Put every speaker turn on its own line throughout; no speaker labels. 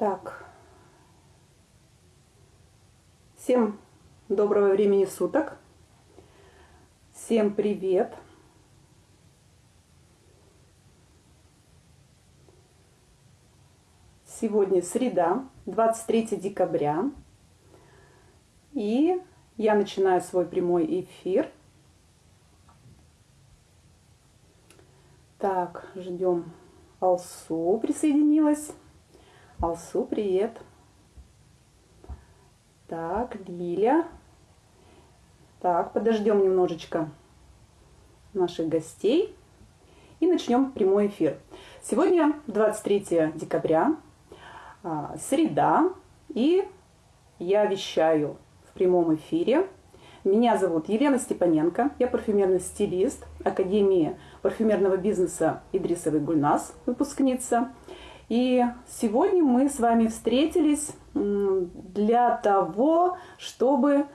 Так. Всем доброго времени суток. Всем привет. Сегодня среда, 23 декабря. И я начинаю свой прямой эфир. Так, ждем Алсу присоединилась. Алсу, привет. Так, Лиля. Так, подождем немножечко наших гостей и начнем прямой эфир. Сегодня 23 декабря, а, среда, и я вещаю в прямом эфире. Меня зовут Елена Степаненко, я парфюмерный стилист Академии парфюмерного бизнеса Идрисовый Гульнас, выпускница. И сегодня мы с вами встретились для того, чтобы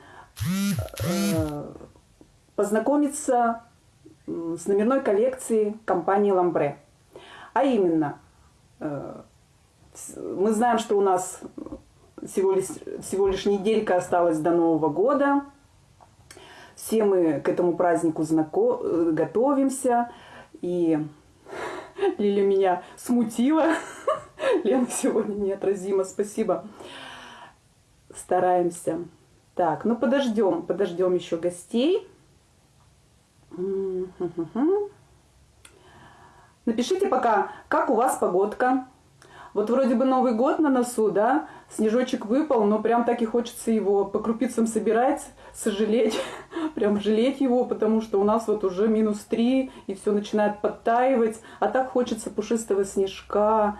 э, познакомиться с номерной коллекцией компании Ламбре. А именно, э, мы знаем, что у нас всего лишь, всего лишь неделька осталась до Нового года. Все мы к этому празднику знако- э, готовимся. И Лиля меня смутила. Лена сегодня неотразима, спасибо. Стараемся. Так, ну подождем, подождем еще гостей. Напишите пока, как у вас погодка. Вот вроде бы Новый год на носу, да, снежочек выпал, но прям так и хочется его по крупицам собирать, сожалеть, прям жалеть его, потому что у нас вот уже минус три, и все начинает подтаивать, а так хочется пушистого снежка,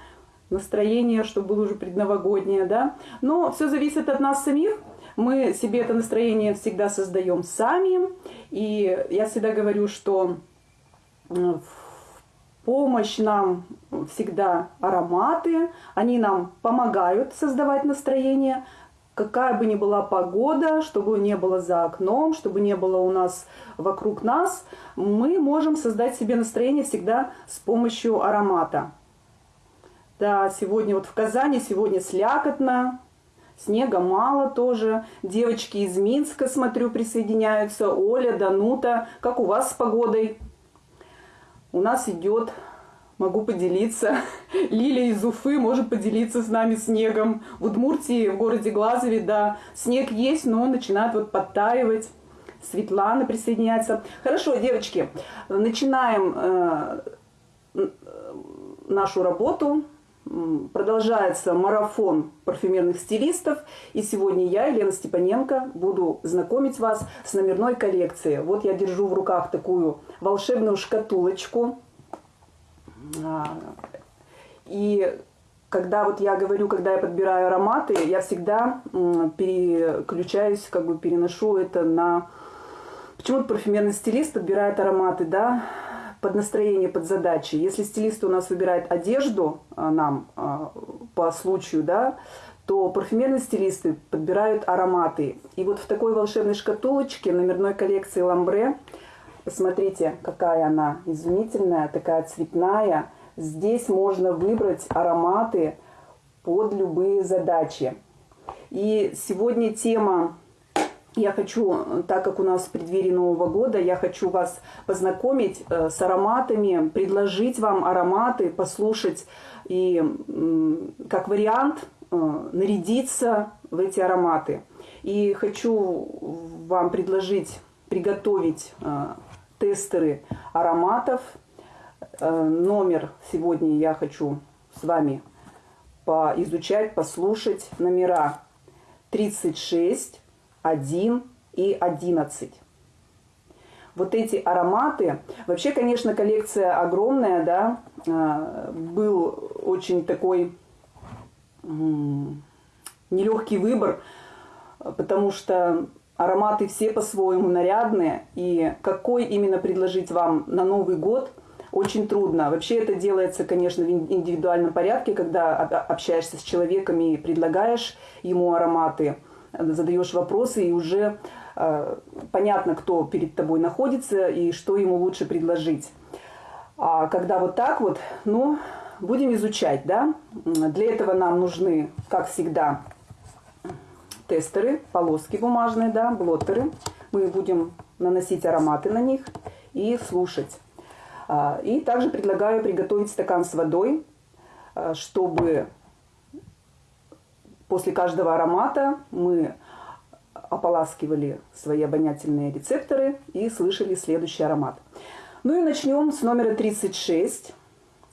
настроение, чтобы было уже предновогоднее, да. Но все зависит от нас самих, мы себе это настроение всегда создаем сами, и я всегда говорю, что в помощь нам всегда ароматы, они нам помогают создавать настроение, какая бы ни была погода, чтобы не было за окном, чтобы не было у нас вокруг нас, мы можем создать себе настроение всегда с помощью аромата. Да, сегодня вот в Казани, сегодня слякотно, снега мало тоже. Девочки из Минска, смотрю, присоединяются. Оля, Данута, как у вас с погодой? у нас идет, могу поделиться, Лилия из Уфы может поделиться с нами снегом. В Удмуртии, в городе Глазове, да, снег есть, но он начинает вот подтаивать. Светлана присоединяется. Хорошо, девочки, начинаем э, нашу работу. Продолжается марафон парфюмерных стилистов. И сегодня я, Елена Степаненко, буду знакомить вас с номерной коллекцией. Вот я держу в руках такую волшебную шкатулочку. А, и когда вот я говорю, когда я подбираю ароматы, я всегда переключаюсь, как бы переношу это на... Почему-то парфюмерный стилист подбирает ароматы, да, под настроение, под задачи. Если стилист у нас выбирает одежду а, нам а, по случаю, да, то парфюмерные стилисты подбирают ароматы. И вот в такой волшебной шкатулочке номерной коллекции Ламбре, посмотрите, какая она изумительная, такая цветная. Здесь можно выбрать ароматы под любые задачи. И сегодня тема я хочу, так как у нас в преддверии Нового года, я хочу вас познакомить э, с ароматами, предложить вам ароматы, послушать и как вариант э, нарядиться в эти ароматы. И хочу вам предложить приготовить э, тестеры ароматов. Номер сегодня я хочу с вами поизучать, послушать. Номера 36, 1 и 11. Вот эти ароматы, вообще, конечно, коллекция огромная, да, а, был очень такой нелегкий выбор, потому что ароматы все по-своему нарядные, и какой именно предложить вам на Новый год очень трудно. Вообще это делается, конечно, в индивидуальном порядке, когда общаешься с человеком и предлагаешь ему ароматы – задаешь вопросы, и уже э, понятно, кто перед тобой находится и что ему лучше предложить. А когда вот так вот, ну, будем изучать, да. Для этого нам нужны, как всегда, тестеры, полоски бумажные, да, блоттеры. Мы будем наносить ароматы на них и слушать. А, и также предлагаю приготовить стакан с водой, а, чтобы после каждого аромата мы ополаскивали свои обонятельные рецепторы и слышали следующий аромат. Ну и начнем с номера 36,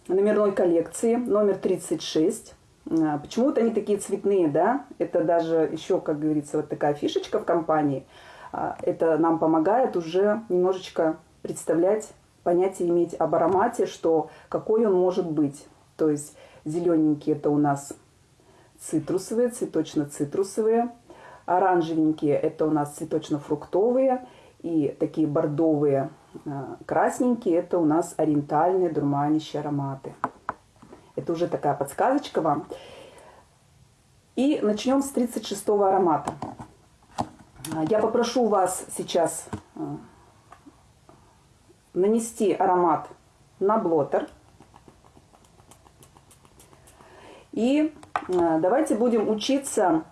номерной коллекции, номер 36. А, почему-то они такие цветные, да? Это даже еще, как говорится, вот такая фишечка в компании. А, это нам помогает уже немножечко представлять, понятие иметь об аромате, что какой он может быть. То есть зелененькие это у нас цитрусовые, цветочно-цитрусовые. Оранжевенькие это у нас цветочно-фруктовые. И такие бордовые, а, красненькие это у нас ориентальные дурманящие ароматы. Это уже такая подсказочка вам. И начнем с 36 аромата. А, я попрошу вас сейчас а, нанести аромат на блотер. И а, давайте будем учиться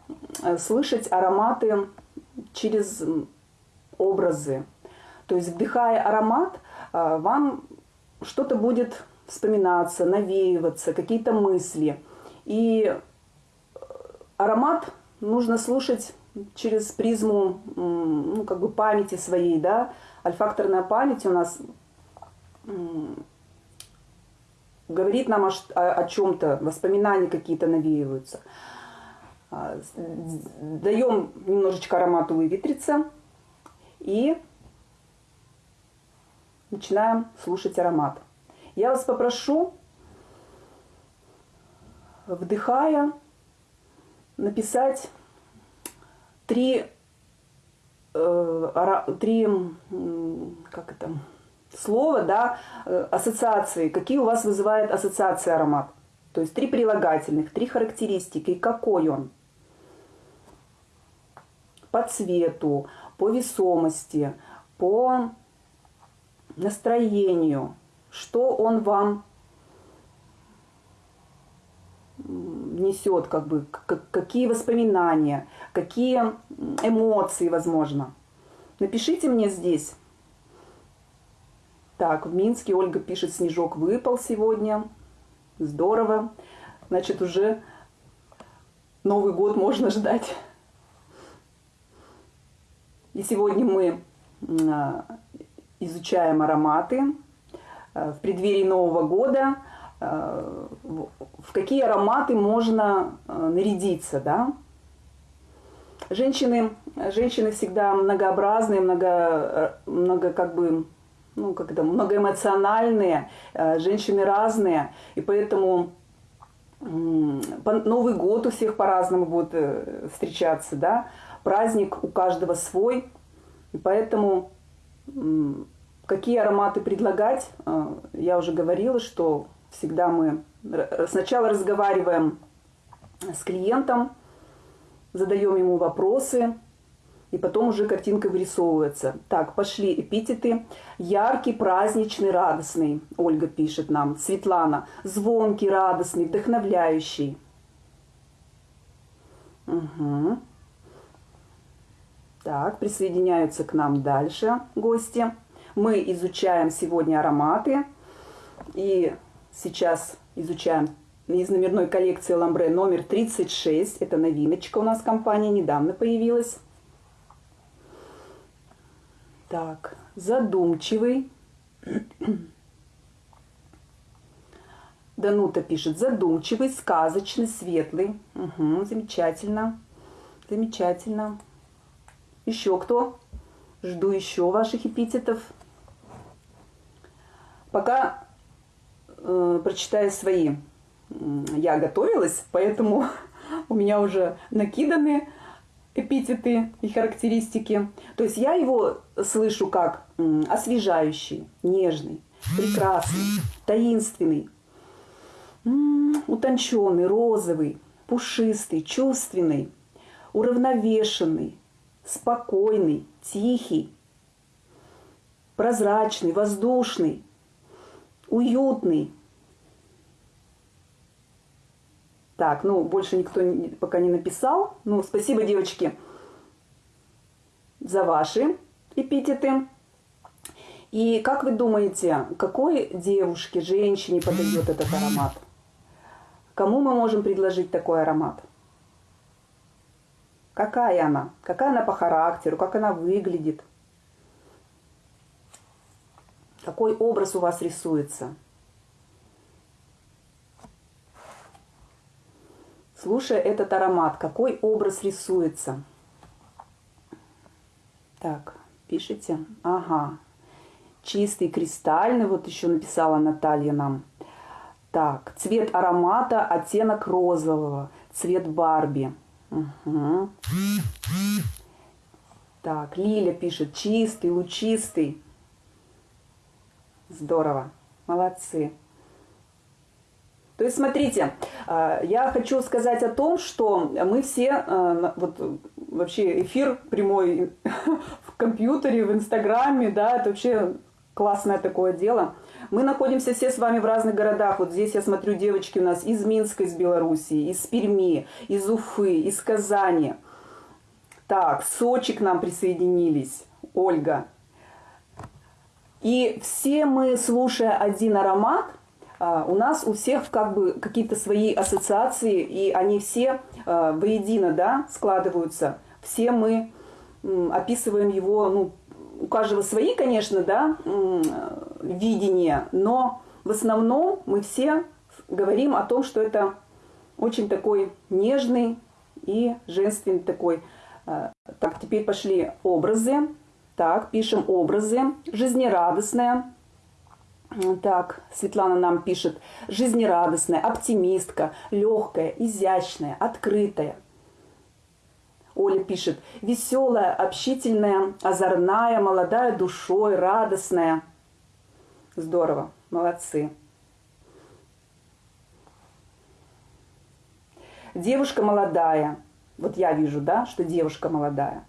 слышать ароматы через образы. То есть, вдыхая аромат, вам что-то будет вспоминаться, навеиваться, какие-то мысли. И аромат нужно слушать через призму ну, как бы памяти своей, да, альфакторная память у нас говорит нам о, о, о чем-то, воспоминания какие-то навеиваются. А, Даем немножечко аромату выветриться и начинаем слушать аромат. Я вас попрошу, вдыхая, написать три, э, три как это, слова, да, э, ассоциации, какие у вас вызывает ассоциации аромат. То есть три прилагательных, три характеристики, какой он. По цвету, по весомости, по настроению, что он вам несет, как бы, какие воспоминания, какие эмоции, возможно. Напишите мне здесь. Так, в Минске Ольга пишет, снежок выпал сегодня. Здорово. Значит, уже Новый год можно ждать. И сегодня мы а, изучаем ароматы в преддверии Нового года – Э, в какие ароматы можно э, нарядиться, да. Женщины, женщины всегда многообразные, много, э, много как бы, ну, как это, многоэмоциональные, женщины разные, и поэтому Новый год у всех по-разному будет встречаться, да, праздник у каждого свой, и поэтому какие ароматы предлагать, я уже говорила, что Всегда мы сначала разговариваем с клиентом, задаем ему вопросы, и потом уже картинка вырисовывается. Так, пошли эпитеты. Яркий, праздничный, радостный, Ольга пишет нам. Светлана. Звонкий, радостный, вдохновляющий. Угу. Так, присоединяются к нам дальше гости. Мы изучаем сегодня ароматы. И Сейчас изучаем из номерной коллекции Ламбре номер 36. Это новиночка у нас компания, недавно появилась. Так, задумчивый. Данута пишет, задумчивый, сказочный, светлый. Угу, замечательно, замечательно. Еще кто? Жду еще ваших эпитетов. Пока э, прочитаю свои. Я готовилась, поэтому у меня уже накиданы эпитеты и характеристики. То есть я его слышу как освежающий, нежный, прекрасный, таинственный, утонченный, розовый, пушистый, чувственный, уравновешенный, спокойный, тихий, прозрачный, воздушный, уютный, Так, ну, больше никто пока не написал. Ну, спасибо, девочки, за ваши эпитеты. И как вы думаете, какой девушке, женщине подойдет этот аромат? Кому мы можем предложить такой аромат? Какая она? Какая она по характеру? Как она выглядит? Какой образ у вас рисуется? Слушая этот аромат, какой образ рисуется? Так, пишите. Ага. Чистый, кристальный, вот еще написала Наталья нам. Так, цвет аромата, оттенок розового, цвет Барби. Угу. Так, Лиля пишет, чистый, лучистый. Здорово, молодцы. То есть, смотрите, а, я хочу сказать о том, что мы все, а, вот вообще эфир прямой в компьютере, в Инстаграме, да, это вообще классное такое дело. Мы находимся все с вами в разных городах. Вот здесь я смотрю девочки у нас из Минска, из Белоруссии, из Перми, из Уфы, из Казани. Так, Сочи к нам присоединились, Ольга. И все мы, слушая один аромат, а, у нас у всех как бы какие-то свои ассоциации, и они все а, воедино да, складываются. Все мы описываем его, ну, у каждого свои, конечно, да, видения, но в основном мы все говорим о том, что это очень такой нежный и женственный такой. А, так, теперь пошли образы. Так, пишем образы. Жизнерадостная, так, Светлана нам пишет, жизнерадостная, оптимистка, легкая, изящная, открытая. Оля пишет, веселая, общительная, озорная, молодая душой, радостная. Здорово, молодцы. Девушка молодая. Вот я вижу, да, что девушка молодая.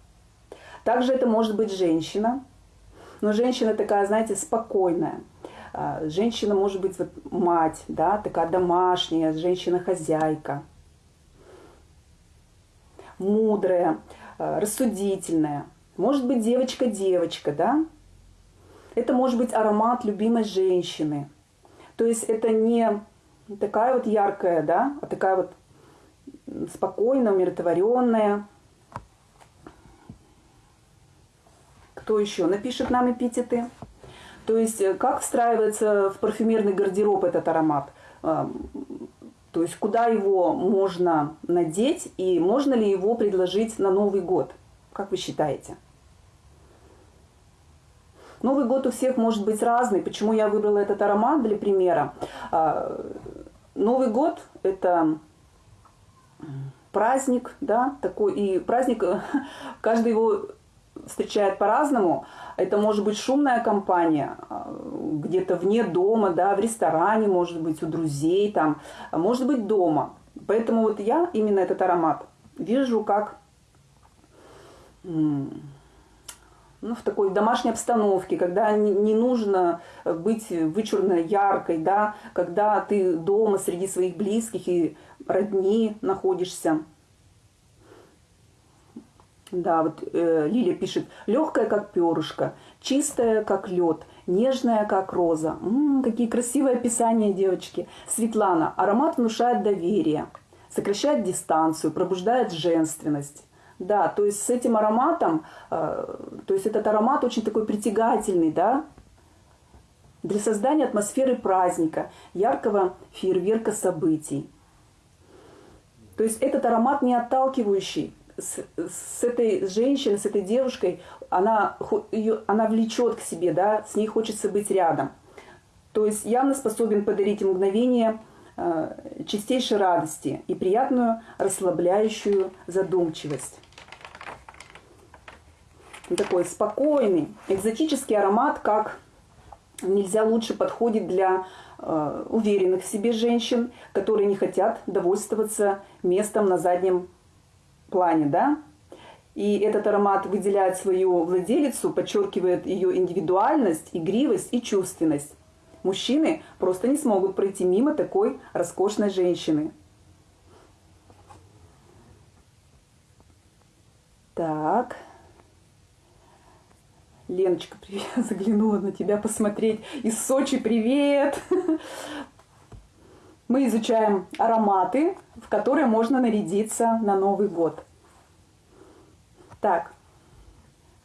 Также это может быть женщина. Но женщина такая, знаете, спокойная – а, женщина может быть вот мать, да, такая домашняя, женщина-хозяйка, мудрая, а, рассудительная. Может быть девочка-девочка, да. Это может быть аромат любимой женщины. То есть это не такая вот яркая, да, а такая вот спокойная, умиротворенная. Кто еще напишет нам эпитеты? То есть э, как встраивается в парфюмерный гардероб этот аромат? Эм, то есть куда его можно надеть и можно ли его предложить на Новый год? Как вы считаете? Новый год у всех может быть разный. Почему я выбрала этот аромат для примера? А, Новый год – это праздник, да, такой, и праздник, каждый его встречает по-разному. Это может быть шумная компания, а, где-то вне дома, да, в ресторане, может быть, у друзей, там, а может быть, дома. Поэтому вот я именно этот аромат вижу как ну, в такой домашней обстановке, когда не нужно быть вычурно яркой, да, когда ты дома среди своих близких и родни находишься. Да, вот э, Лилия пишет, легкая, как перышко, чистая, как лед, нежная, как роза. М-м, какие красивые описания, девочки. Светлана, аромат внушает доверие, сокращает дистанцию, пробуждает женственность. Да, то есть с этим ароматом, э, то есть этот аромат очень такой притягательный, да, для создания атмосферы праздника, яркого фейерверка событий. То есть этот аромат не отталкивающий, с, с этой женщиной, с этой девушкой, она, ее, она влечет к себе, да, с ней хочется быть рядом. То есть явно способен подарить мгновение э, чистейшей радости и приятную расслабляющую задумчивость. Такой спокойный, экзотический аромат, как нельзя лучше подходит для э, уверенных в себе женщин, которые не хотят довольствоваться местом на заднем плане, да, и этот аромат выделяет свою владелицу, подчеркивает ее индивидуальность, игривость и чувственность. Мужчины просто не смогут пройти мимо такой роскошной женщины. Так. Леночка, привет, заглянула на тебя посмотреть. Из Сочи, привет! Мы изучаем ароматы, в которые можно нарядиться на Новый год. Так,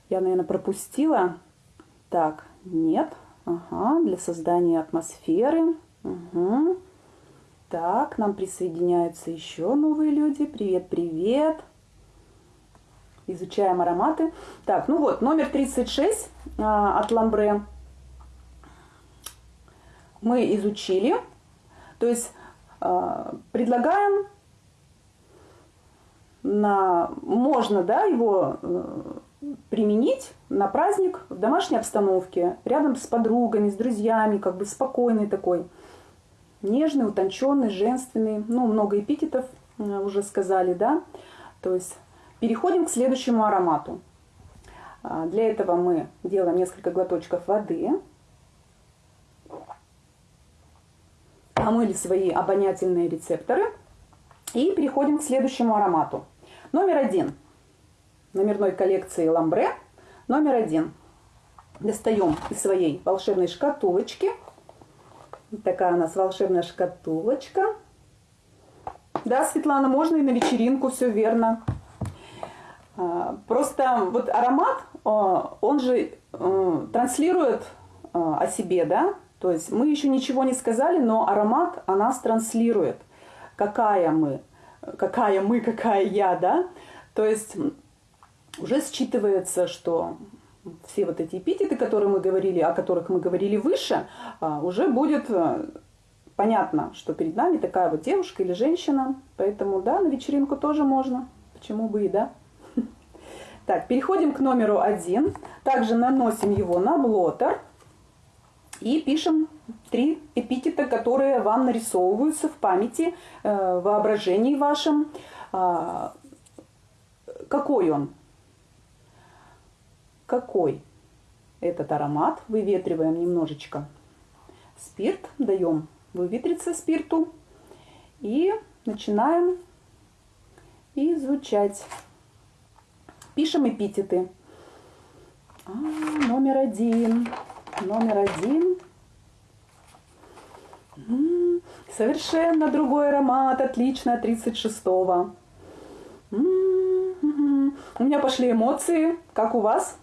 я, наверное, пропустила. Так, нет. Ага, для создания атмосферы. Угу. Так, нам присоединяются еще новые люди. Привет, привет. Изучаем ароматы. Так, ну вот, номер 36 а, от Ламбре мы изучили. То есть а, предлагаем на, можно да, его э, применить на праздник в домашней обстановке, рядом с подругами, с друзьями, как бы спокойный такой нежный, утонченный, женственный, ну, много эпитетов э, уже сказали, да. То есть переходим к следующему аромату. А, для этого мы делаем несколько глоточков воды. Омыли свои обонятельные рецепторы. И переходим к следующему аромату. Номер один. Номерной коллекции Ламбре. Номер один. Достаем из своей волшебной шкатулочки – Такая у нас волшебная шкатулочка. Да, Светлана, можно и на вечеринку, все верно. А, просто вот аромат, а, он же а, транслирует о себе, да? То есть мы еще ничего не сказали, но аромат о нас транслирует. Какая мы, какая мы, какая я, да? То есть уже считывается, что все вот эти эпитеты, которые мы говорили, о которых мы говорили выше, а, уже будет э, понятно, что перед нами такая вот девушка или женщина. Поэтому, да, на вечеринку тоже можно. Почему бы и да. Так, переходим к номеру один. Также наносим его на блотер. И пишем три эпитета, которые вам нарисовываются в памяти, э, воображении вашем. А, какой он? какой этот аромат. Выветриваем немножечко спирт, даем выветриться спирту и начинаем изучать. Пишем эпитеты. А, номер один. Номер один. М-м, совершенно другой аромат, отлично, 36-го. М-м-м. У меня пошли эмоции, как у вас?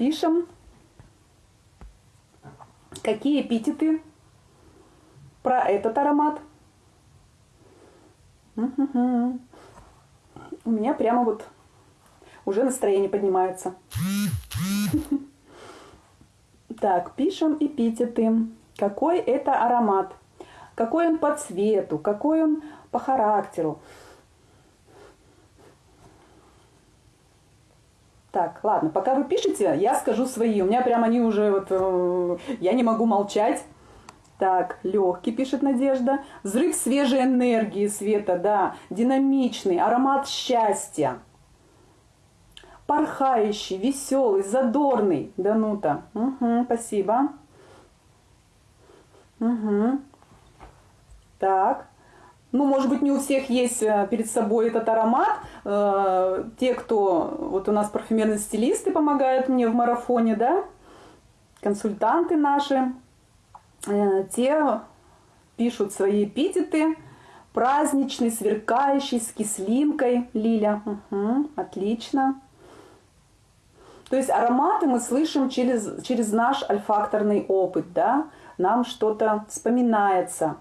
пишем, какие эпитеты про этот аромат. У меня прямо вот уже настроение поднимается. Так, пишем эпитеты. Какой это аромат? Какой он по цвету? Какой он по характеру? Так, ладно, пока вы пишете, я скажу свои. У меня прям они уже вот... Э, я не могу молчать. Так, легкий, пишет Надежда. Взрыв свежей энергии, Света, да. Динамичный, аромат счастья. Порхающий, веселый, задорный. Данута. Угу, спасибо. Угу. Так ну, может быть, не у всех есть э, перед собой этот аромат. Э, те, кто, вот у нас парфюмерные стилисты помогают мне в марафоне, да, консультанты наши, э, те пишут свои эпитеты. Праздничный, сверкающий, с кислинкой, Лиля. Угу, отлично. То есть ароматы мы слышим через, через наш альфакторный опыт, да, нам что-то вспоминается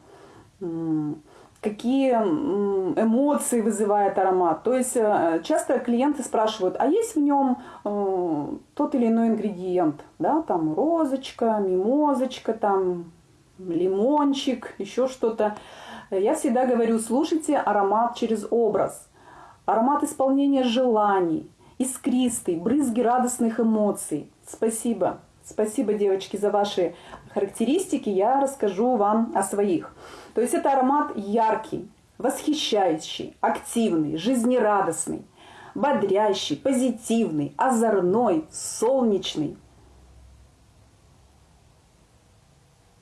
какие эмоции вызывает аромат. То есть э, часто клиенты спрашивают, а есть в нем э, тот или иной ингредиент, да, там розочка, мимозочка, там лимончик, еще что-то. Я всегда говорю, слушайте аромат через образ. Аромат исполнения желаний, искристый, брызги радостных эмоций. Спасибо. Спасибо, девочки, за ваши характеристики. Я расскажу вам о своих. То есть это аромат яркий, восхищающий, активный, жизнерадостный, бодрящий, позитивный, озорной, солнечный.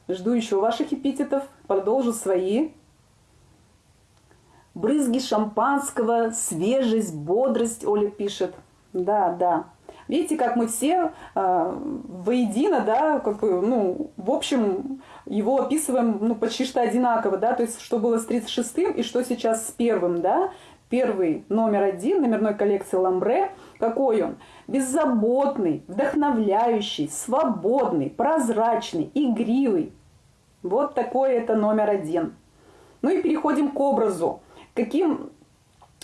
Жду еще ваших эпитетов, продолжу свои. Брызги шампанского, свежесть, бодрость, Оля пишет. Да, да. Видите, как мы все э, воедино, да, как бы, ну, в общем, его описываем, ну, почти что одинаково, да, то есть, что было с 36-м и что сейчас с первым, да. Первый, номер один, номерной коллекции Ламбре, какой он? Беззаботный, вдохновляющий, свободный, прозрачный, игривый. Вот такой это номер один. Ну и переходим к образу. Каким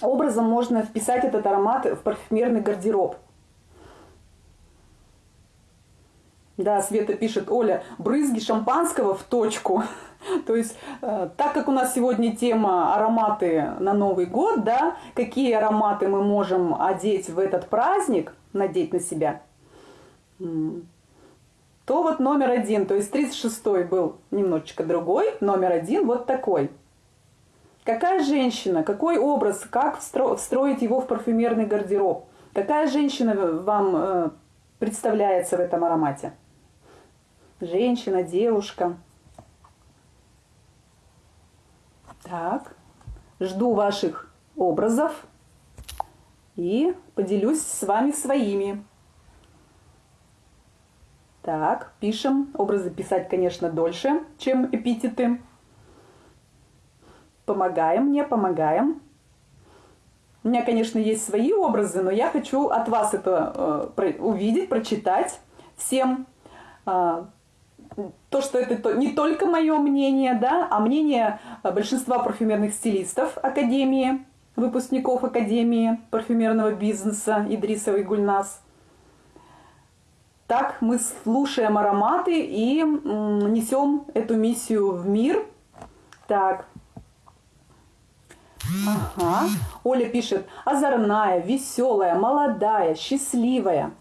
образом можно вписать этот аромат в парфюмерный гардероб? Да, Света пишет, Оля, брызги шампанского в точку. То есть, э, так как у нас сегодня тема ароматы на Новый год, да, какие ароматы мы можем одеть в этот праздник, надеть на себя, то вот номер один, то есть 36-й был немножечко другой, номер один вот такой. Какая женщина, какой образ, как встроить его в парфюмерный гардероб? Какая женщина вам э, представляется в этом аромате? Женщина, девушка. Так, жду ваших образов и поделюсь с вами своими. Так, пишем. Образы писать, конечно, дольше, чем эпитеты. Помогаем мне, помогаем. У меня, конечно, есть свои образы, но я хочу от вас это э, увидеть, прочитать всем. Э, то, что это то, не только мое мнение, да, а мнение большинства парфюмерных стилистов Академии, выпускников Академии парфюмерного бизнеса Идрисовой Гульнас. Так мы слушаем ароматы и несем эту миссию в мир. Так. Ага. Оля пишет, озорная, веселая, молодая, счастливая.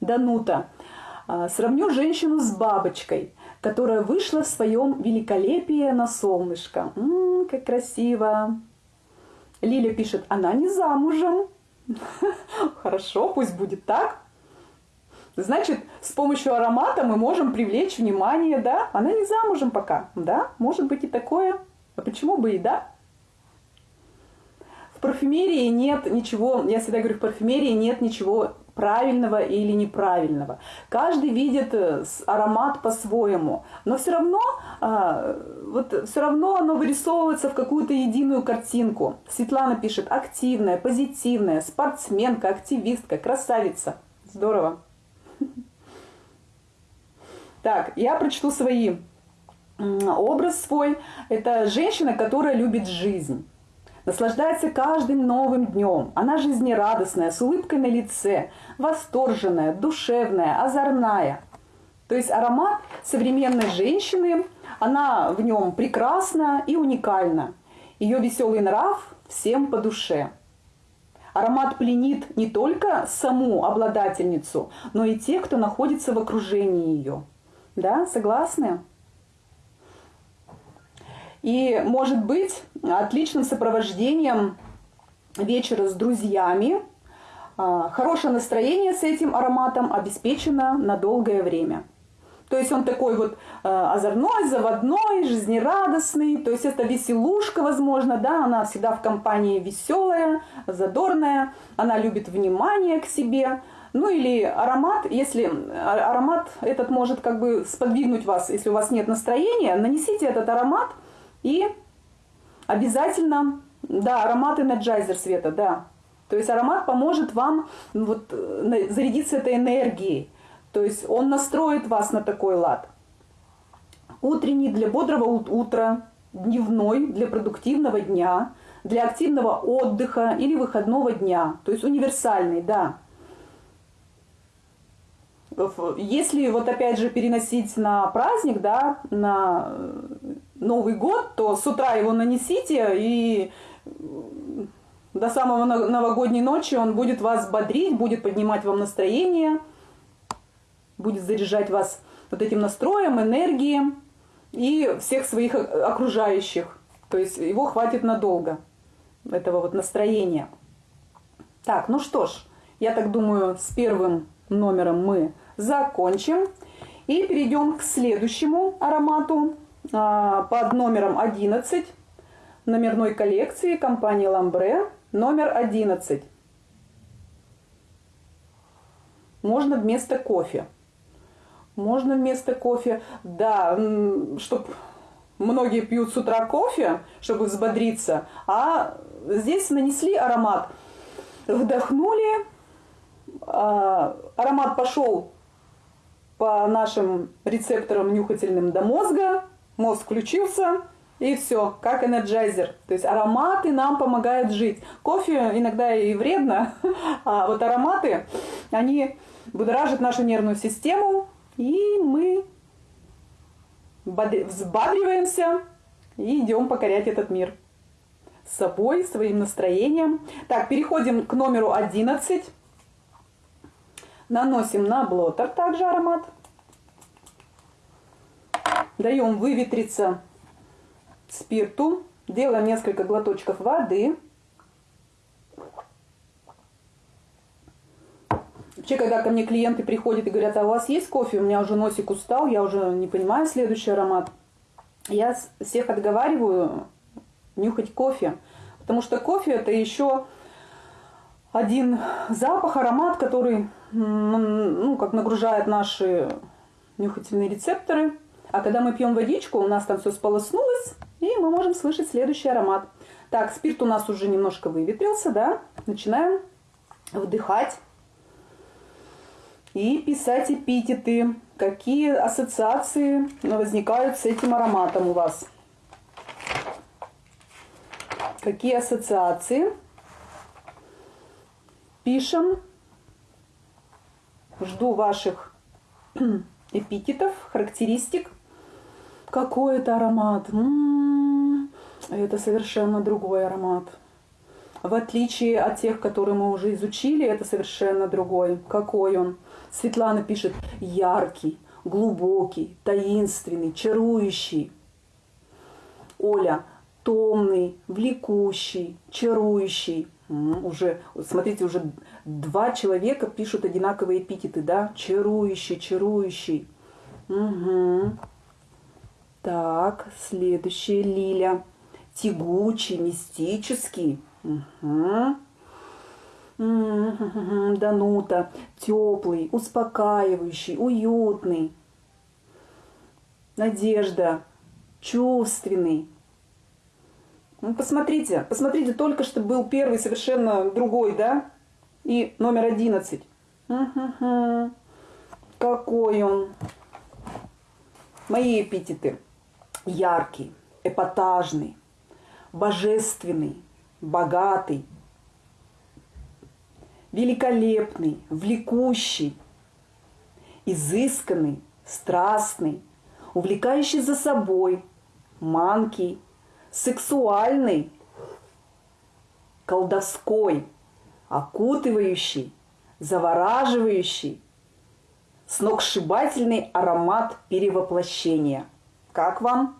Данута. А, сравню женщину с бабочкой, которая вышла в своем великолепии на солнышко. М-м, как красиво. Лиля пишет, она не замужем. Хорошо, пусть будет так. Значит, с помощью аромата мы можем привлечь внимание, да? Она не замужем пока, да? Может быть и такое. А почему бы и да? Парфюмерии нет ничего, я всегда говорю, в парфюмерии нет ничего правильного или неправильного. Каждый видит э, аромат по-своему, но все равно, а, вот, все равно оно вырисовывается в какую-то единую картинку. Светлана пишет, активная, позитивная, спортсменка, активистка, красавица. Здорово. Так, я прочту свои образ свой. Это женщина, которая любит жизнь наслаждается каждым новым днем. Она жизнерадостная, с улыбкой на лице, восторженная, душевная, озорная. То есть аромат современной женщины, она в нем прекрасна и уникальна. Ее веселый нрав всем по душе. Аромат пленит не только саму обладательницу, но и тех, кто находится в окружении ее. Да, согласны? И может быть отличным сопровождением вечера с друзьями. А, хорошее настроение с этим ароматом обеспечено на долгое время. То есть он такой вот э, озорной, заводной, жизнерадостный. То есть это веселушка, возможно, да, она всегда в компании веселая, задорная, она любит внимание к себе. Ну или аромат, если а, аромат этот может как бы сподвигнуть вас, если у вас нет настроения, нанесите этот аромат – и обязательно, да, аромат energizer света, да. То есть аромат поможет вам ну, вот, э, зарядиться этой энергией. То есть он настроит вас на такой лад. Утренний для бодрого утра, дневной для продуктивного дня, для активного отдыха или выходного дня. То есть универсальный, да. Если вот опять же переносить на праздник, да, на Новый год, то с утра его нанесите и до самого новогодней ночи он будет вас бодрить, будет поднимать вам настроение, будет заряжать вас вот этим настроем, энергией и всех своих окружающих. То есть его хватит надолго, этого вот настроения. Так, ну что ж, я так думаю, с первым номером мы закончим. И перейдем к следующему аромату под номером 11. номерной коллекции компании Ламбре номер 11. Можно вместо кофе. Можно вместо кофе, да, чтобы многие пьют с утра кофе, чтобы взбодриться, а здесь нанесли аромат, вдохнули, а, аромат пошел по нашим рецепторам нюхательным до мозга, мозг включился, и все, как energizer. То есть ароматы нам помогают жить. Кофе иногда и вредно, а вот ароматы, они будоражат нашу нервную систему, и мы взбадриваемся и идем покорять этот мир с собой, своим настроением. Так, переходим к номеру 11. Наносим на блотер также аромат. Даем выветриться спирту. Делаем несколько глоточков воды. Вообще, когда ко мне клиенты приходят и говорят, а у вас есть кофе? У меня уже носик устал, я уже не понимаю следующий аромат. Я всех отговариваю нюхать кофе. Потому что кофе это еще один запах, аромат, который ну, как нагружает наши нюхательные рецепторы. А когда мы пьем водичку, у нас там все сполоснулось, и мы можем слышать следующий аромат. Так, спирт у нас уже немножко выветрился, да? Начинаем вдыхать и писать эпитеты. Какие ассоциации возникают с этим ароматом у вас? Какие ассоциации? Пишем. Жду ваших эпитетов, характеристик. Какой это аромат? М -м -м, это совершенно другой аромат. В отличие от тех, которые мы уже изучили, это совершенно другой. Какой он? Светлана пишет яркий, глубокий, таинственный, чарующий. Оля томный, влекущий, чарующий. Уже, смотрите, уже два человека пишут одинаковые эпитеты, да? Чарующий, чарующий. Угу. Так, следующая Лиля. Тягучий, мистический. Угу. Данута, теплый, успокаивающий, уютный. Надежда, чувственный. Ну, посмотрите, посмотрите, только что был первый совершенно другой, да? И номер одиннадцать. Угу. Какой он. Мои эпитеты. Яркий, эпатажный, божественный, богатый, великолепный, влекущий, изысканный, страстный, увлекающий за собой, манкий, сексуальный, колдовской, окутывающий, завораживающий, сногсшибательный аромат перевоплощения. Как вам?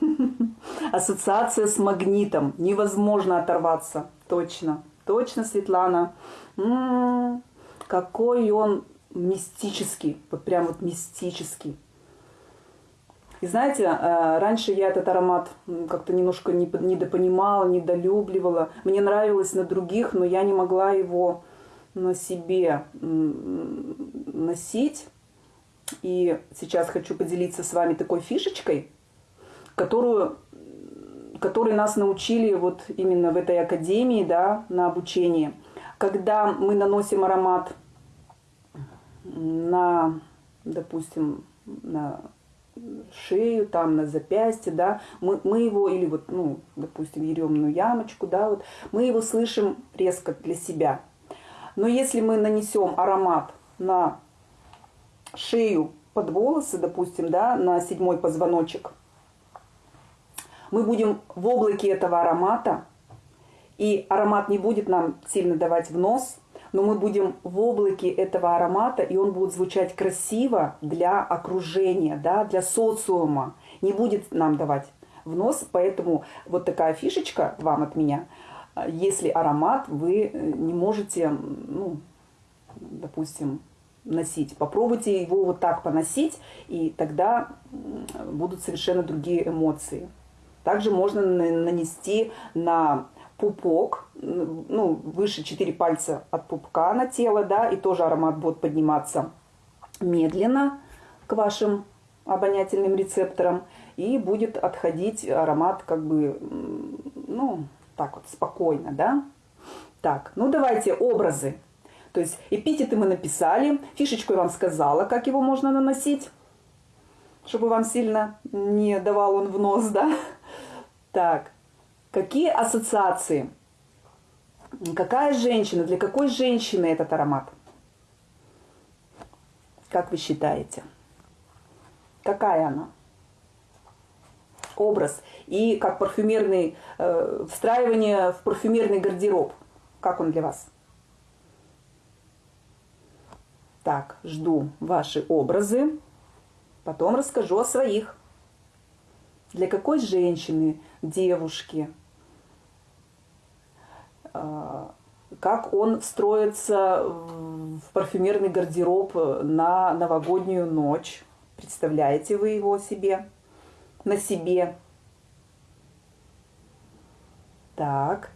Ассоциация с магнитом. Невозможно оторваться. Точно. Точно, Светлана. М-м-м, какой он мистический. Вот прям вот мистический. И знаете, э, раньше я этот аромат как-то немножко недопонимала, недолюбливала. Мне нравилось на других, но я не могла его на себе носить. И сейчас хочу поделиться с вами такой фишечкой, которую, которой нас научили вот именно в этой академии, да, на обучении. Когда мы наносим аромат на, допустим, на шею, там на запястье, да, мы, мы его, или вот, ну, допустим, еремную ямочку, да, вот, мы его слышим резко для себя. Но если мы нанесем аромат на шею под волосы, допустим, да, на седьмой позвоночек, мы будем в облаке этого аромата, и аромат не будет нам сильно давать в нос, но мы будем в облаке этого аромата, и он будет звучать красиво для окружения, да, для социума. Не будет нам давать в нос, поэтому вот такая фишечка вам от меня. Если аромат вы не можете, ну, допустим, носить. Попробуйте его вот так поносить, и тогда будут совершенно другие эмоции. Также можно нанести на пупок, ну, выше 4 пальца от пупка на тело, да, и тоже аромат будет подниматься медленно к вашим обонятельным рецепторам, и будет отходить аромат как бы, ну, так вот, спокойно, да. Так, ну давайте образы. То есть эпитеты мы написали, фишечку я вам сказала, как его можно наносить, чтобы вам сильно не давал он в нос, да. Так, какие ассоциации? Какая женщина, для какой женщины этот аромат? Как вы считаете? Какая она? Образ. И как парфюмерный, э, встраивание в парфюмерный гардероб. Как он для вас? Так, жду ваши образы. Потом расскажу о своих. Для какой женщины, девушки, э, как он встроится в парфюмерный гардероб на новогоднюю ночь. Представляете вы его себе? На себе. Так.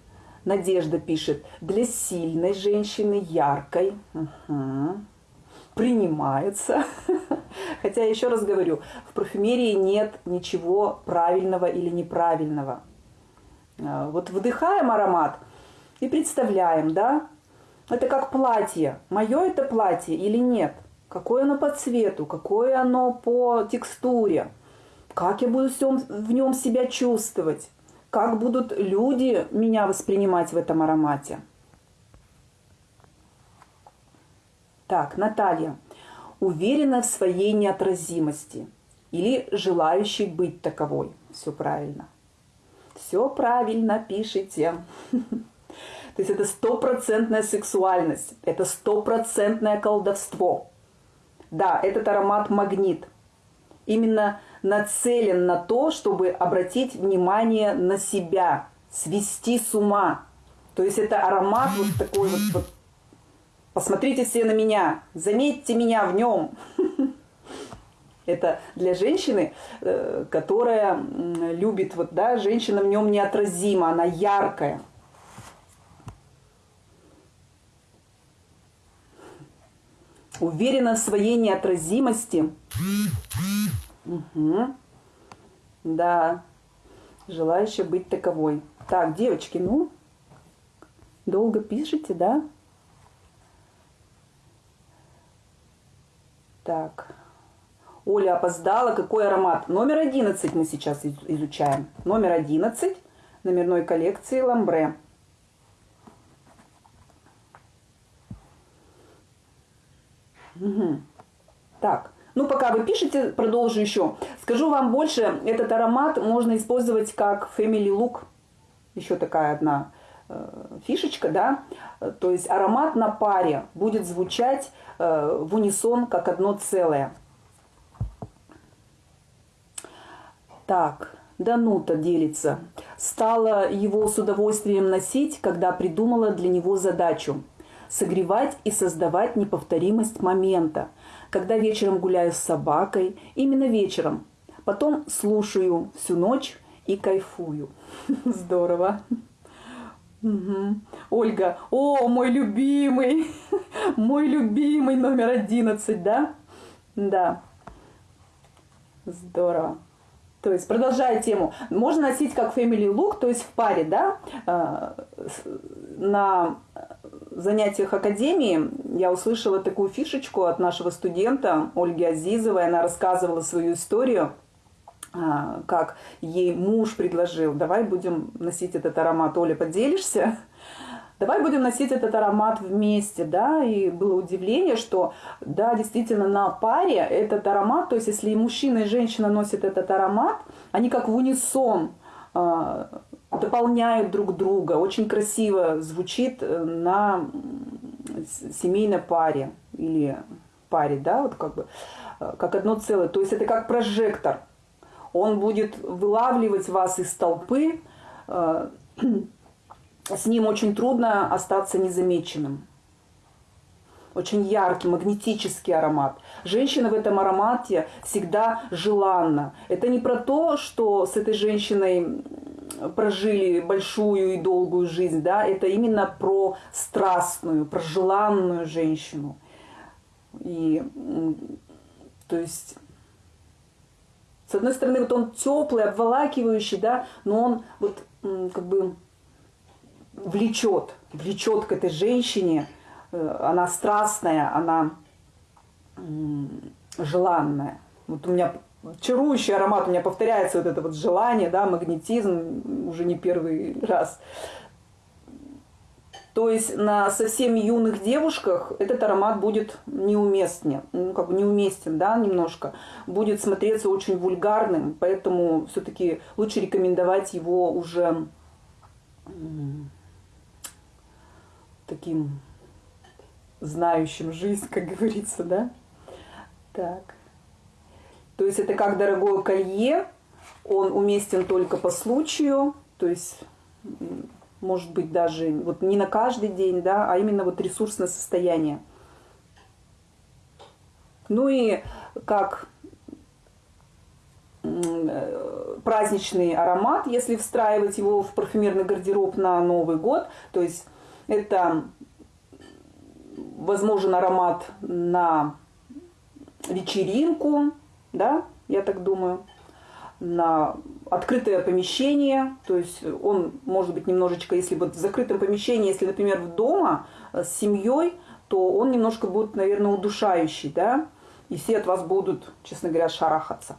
Надежда пишет. Для сильной женщины, яркой. Угу. Принимается. Хотя, еще раз говорю, в парфюмерии нет ничего правильного или неправильного. А, вот вдыхаем аромат – и представляем, да, это как платье. Мое это платье или нет? Какое оно по цвету, какое оно по текстуре? Как я буду в нем себя чувствовать? Как будут люди меня воспринимать в этом аромате? Так, Наталья. Уверена в своей неотразимости или желающей быть таковой. Все правильно. Все правильно пишите. То есть это стопроцентная сексуальность, это стопроцентное колдовство. Да, этот аромат магнит. Именно нацелен на то, чтобы обратить внимание на себя, свести с ума. То есть это аромат вот такой вот, вот посмотрите все на меня, заметьте меня в нем. Это для женщины, э, которая любит, вот, да, женщина в нем неотразима, она яркая. Уверена в своей неотразимости. Угу. Да. Желающая быть таковой. Так, девочки, ну, долго пишете, да? Так. Оля опоздала. Какой аромат? Номер 11 мы сейчас изучаем. Номер 11 номерной коллекции Ламбре. Угу. Так, ну пока вы пишете, продолжу еще. Скажу вам больше, этот аромат можно использовать как family look. Еще такая одна фишечка, да. То есть аромат на паре будет звучать э, в унисон как одно целое. Так, Данута делится. Стала его с удовольствием носить, когда придумала для него задачу – согревать и создавать неповторимость момента. Когда вечером гуляю с собакой, именно вечером. Потом слушаю всю ночь и кайфую. Здорово. Угу. Ольга, о, мой любимый, мой любимый номер одиннадцать, да? Да. Здорово. То есть, продолжая тему, можно носить как family look, то есть в паре, да, а, на занятиях академии я услышала такую фишечку от нашего студента Ольги Азизовой. Она рассказывала свою историю, как ей муж предложил, давай будем носить этот аромат. Оля, поделишься? Давай будем носить этот аромат вместе, да, и было удивление, что, да, действительно, на паре этот аромат, то есть если и мужчина, и женщина носят этот аромат, они как в унисон а, дополняют друг друга. Очень красиво звучит э, на семейной паре или паре, да, вот как бы, э, как одно целое. То есть это как прожектор. Он будет вылавливать вас из толпы. Э, с ним очень трудно остаться незамеченным. очень яркий, магнетический аромат. Женщина в этом аромате всегда желанна. Это не про то, что с этой женщиной прожили большую и долгую жизнь, да, это именно про страстную, про желанную женщину. И, то есть, с одной стороны, вот он теплый, обволакивающий, да, но он вот как бы влечет, влечет к этой женщине, э, она страстная, она желанная. Вот у меня чарующий аромат, у меня повторяется вот это вот желание, да, магнетизм уже не первый раз. То есть на совсем юных девушках этот аромат будет неуместен, ну, как бы неуместен, да, немножко. Будет смотреться очень вульгарным, поэтому все-таки лучше рекомендовать его уже таким знающим жизнь, как говорится, да? Так. То есть это как дорогое колье, он уместен только по случаю, то есть может быть даже вот не на каждый день, да, а именно вот ресурсное состояние. Ну и как праздничный аромат, если встраивать его в парфюмерный гардероб на Новый год, то есть это возможен аромат на вечеринку, да, я так думаю, на открытое помещение, то есть он может быть немножечко, если вот в закрытом помещении, если, например, в дома с семьей, то он немножко будет, наверное, удушающий, да, и все от вас будут, честно говоря, шарахаться.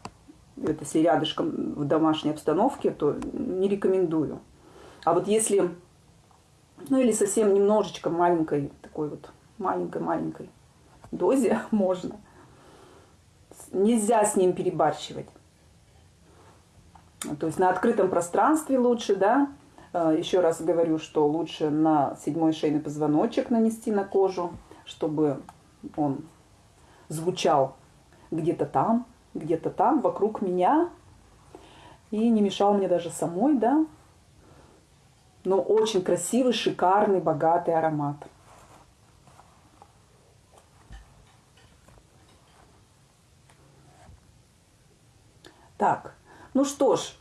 Это если рядышком в домашней обстановке, то не рекомендую. А вот если, ну или совсем немножечко маленькой, такой вот маленькой-маленькой дозе можно – нельзя с ним перебарщивать. То есть на открытом пространстве лучше, да. Э, Еще раз говорю, что лучше на седьмой шейный позвоночек нанести на кожу, чтобы он звучал где-то там, где-то там, вокруг меня. И не мешал мне даже самой, да. Но очень красивый, шикарный, богатый аромат. Так, ну что ж,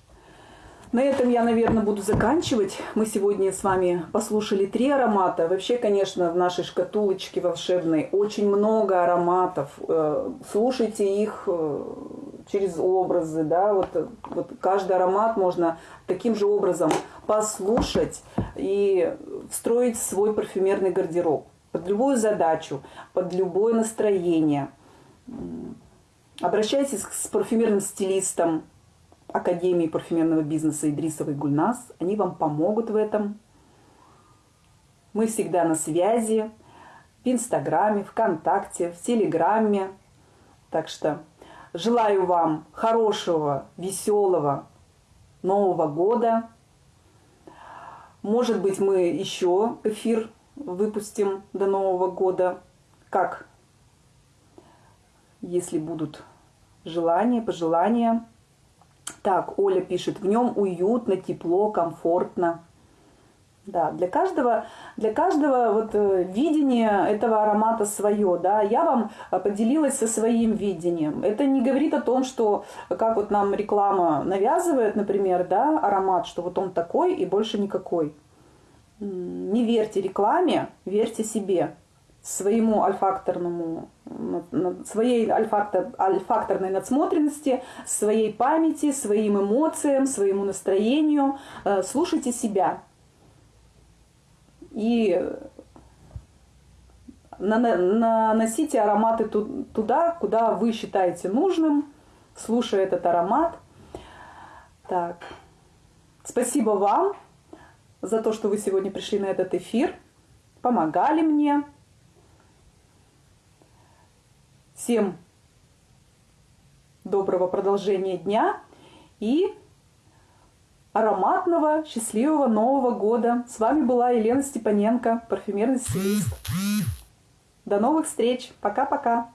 на этом я, наверное, буду заканчивать. Мы сегодня с вами послушали три аромата. Вообще, конечно, в нашей шкатулочке волшебной очень много ароматов. Э, слушайте их э, через образы, да, вот, вот каждый аромат можно таким же образом послушать и встроить свой парфюмерный гардероб под любую задачу, под любое настроение. Обращайтесь с парфюмерным стилистом Академии парфюмерного бизнеса Идрисовой Гульнас. Они вам помогут в этом. Мы всегда на связи в Инстаграме, ВКонтакте, в Телеграме. Так что желаю вам хорошего, веселого Нового года. Может быть, мы еще эфир выпустим до Нового года. Как если будут желания, пожелания. Так, Оля пишет, в нем уютно, тепло, комфортно. Да, для каждого, для каждого вот э, видение этого аромата свое, да. Я вам э, поделилась со своим видением. Это не говорит о том, что как вот нам реклама навязывает, например, да, аромат, что вот он такой и больше никакой. Не верьте рекламе, верьте себе своему альфакторному, своей альфактор, альфакторной надсмотренности, своей памяти, своим эмоциям, своему настроению. Э, слушайте себя. И наносите ароматы туда, куда вы считаете нужным, слушая этот аромат. Так. Спасибо вам за то, что вы сегодня пришли на этот эфир, помогали мне. Всем доброго продолжения дня и ароматного, счастливого Нового года. С вами была Елена Степаненко, парфюмерный стилист. До новых встреч. Пока-пока.